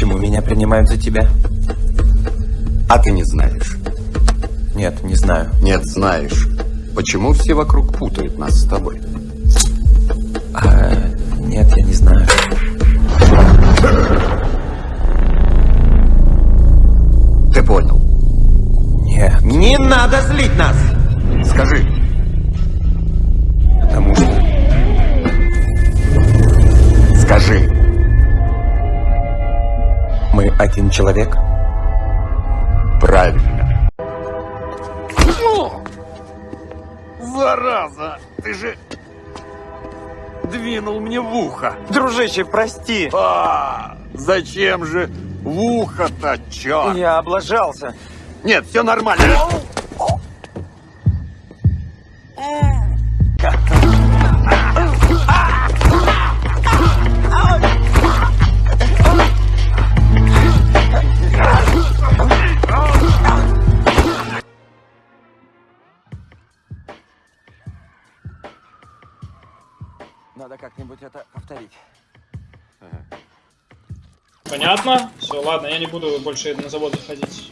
Почему меня принимают за тебя? А ты не знаешь? Нет, не знаю. Нет, знаешь. Почему все вокруг путают нас с тобой? А, нет, я не знаю. Ты понял? Нет, Не надо злить нас! Скажи. потому что... Скажи. Один человек. Правильно. Зараза! Ты же двинул мне в ухо. Дружище, прости. А, зачем же в ухо-то, чё? Я облажался. Нет, все нормально. Надо как-нибудь это повторить. Понятно? Все, ладно, я не буду больше на завод заходить.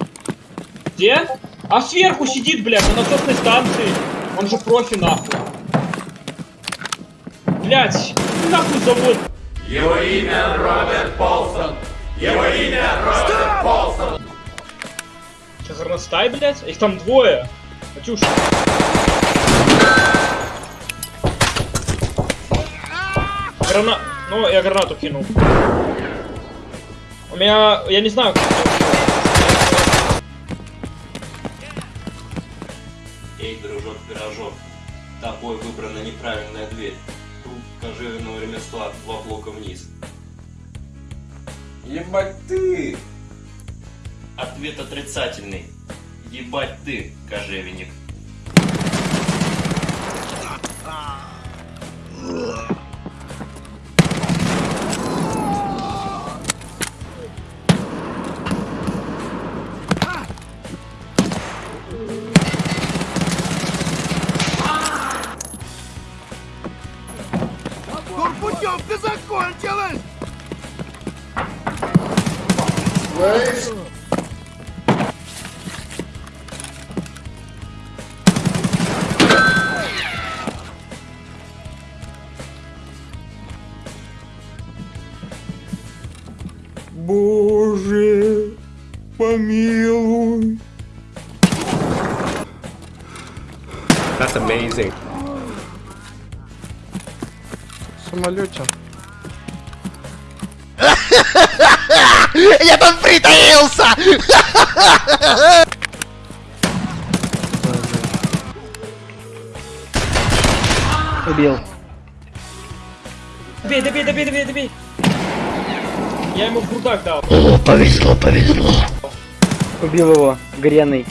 Где? А сверху сидит, блядь, на насосной станции. Он же профи, нахуй. Блядь, нахуй завод. Его имя Роберт Полсон. Его имя Роберт Полсон. Че, горностай, блядь? Их там двое. Катюша. Грана... Ну, я гранату кинул. У меня... Я не знаю, как. Эй, дружок-пирожок, тобой выбрана неправильная дверь. Тут кожевенного ремесла два блока вниз. Ебать ты! Ответ отрицательный. Ебать ты, кожевенник. Турпутевка закончилась! Боже, помилуй. That's amazing. В самолете. Я там притаился! Убил. Добей, добей, добей, добей, добей. Я ему в грудак дал. Убил его, гряный.